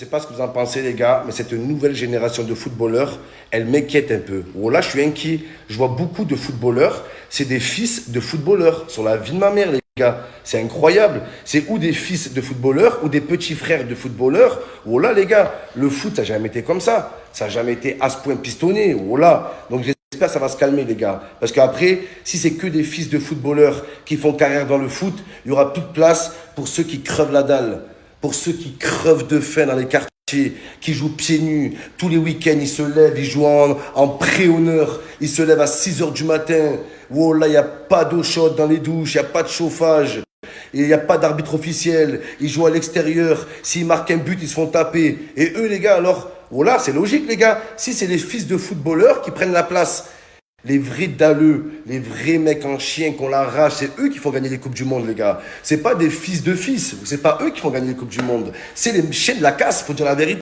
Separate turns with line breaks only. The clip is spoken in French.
Sais pas ce que vous en pensez les gars, mais cette nouvelle génération de footballeurs, elle m'inquiète un peu. Oh là, je suis inquiet. Je vois beaucoup de footballeurs, c'est des fils de footballeurs. Sur la vie de ma mère les gars, c'est incroyable. C'est ou des fils de footballeurs ou des petits frères de footballeurs. Oh là les gars, le foot ça n'a jamais été comme ça. Ça n'a jamais été à ce point pistonné. Oh là. Donc j'espère que ça va se calmer les gars. Parce qu'après, si c'est que des fils de footballeurs qui font carrière dans le foot, il y aura plus de place pour ceux qui crevent la dalle pour ceux qui crevent de faim dans les quartiers, qui jouent pieds nus. Tous les week-ends, ils se lèvent, ils jouent en, pré-honneur. Ils se lèvent à 6 heures du matin. Oh là, il n'y a pas d'eau chaude dans les douches, il n'y a pas de chauffage. Il n'y a pas d'arbitre officiel. Ils jouent à l'extérieur. S'ils marquent un but, ils se font taper. Et eux, les gars, alors, oh là, c'est logique, les gars. Si c'est les fils de footballeurs qui prennent la place les vrais dalleux, les vrais mecs en chien qu'on l'arrache, c'est eux qui font gagner les Coupes du Monde, les gars. C'est pas des fils de fils, c'est pas eux qui font gagner les Coupes du Monde. C'est les chiens de la casse, faut dire la vérité.